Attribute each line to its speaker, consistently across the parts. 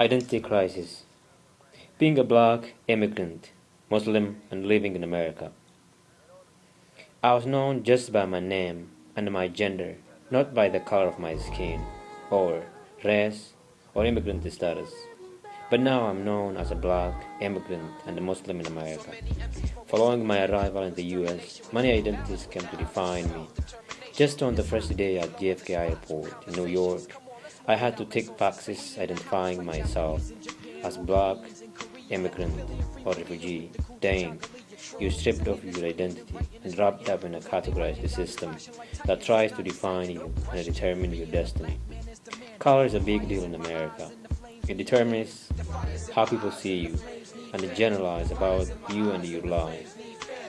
Speaker 1: Identity crisis. Being a black immigrant, Muslim, and living in America. I was known just by my name and my gender, not by the color of my skin, or race, or immigrant status. But now I'm known as a black immigrant and a Muslim in America. Following my arrival in the US, many identities came to define me. Just on the first day at JFK Airport in New York, I had to take boxes identifying myself as black, immigrant, or refugee. Dang, you stripped off your identity and wrapped up in a categorized system that tries to define you and determine your destiny. Color is a big deal in America. It determines how people see you and it generalizes about you and your life.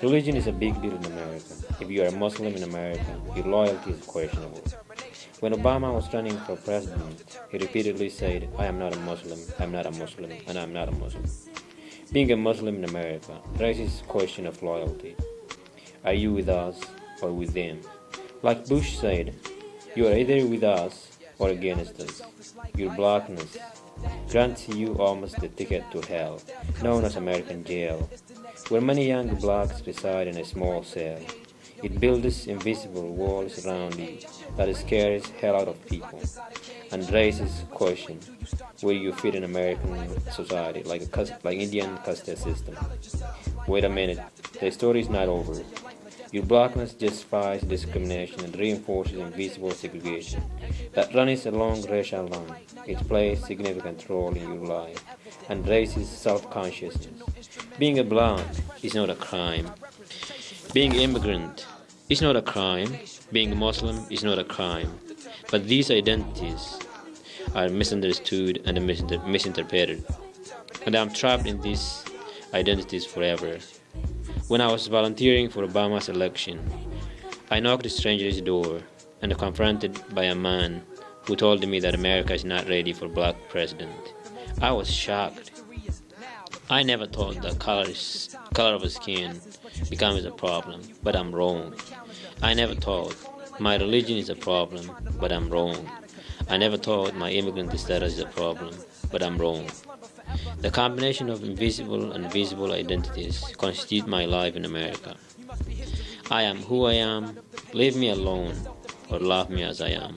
Speaker 1: Religion is a big deal in America. If you are a Muslim in America, your loyalty is questionable. When Obama was running for president, he repeatedly said, I am not a Muslim, I am not a Muslim, and I am not a Muslim. Being a Muslim in America raises the question of loyalty. Are you with us or with them? Like Bush said, you are either with us or against us. Your blackness grants you almost the ticket to hell, known as American jail, where many young blacks reside in a small cell. It builds invisible walls around you that scares hell out of people and raises question where you fit in American society like a like Indian caste system. Wait a minute, the story is not over. Your blackness justifies discrimination and reinforces invisible segregation that runs along racial lines. It plays significant role in your life and raises self-consciousness. Being a black is not a crime. Being immigrant is not a crime. Being Muslim is not a crime. But these identities are misunderstood and misinterpreted. And I'm trapped in these identities forever. When I was volunteering for Obama's election, I knocked a stranger's door and confronted by a man who told me that America is not ready for black president. I was shocked. I never thought that color, color of skin becomes a problem, but I'm wrong. I never thought my religion is a problem, but I'm wrong. I never thought my immigrant status is a problem, but I'm wrong. The combination of invisible and visible identities constitute my life in America. I am who I am, leave me alone, or love me as I am.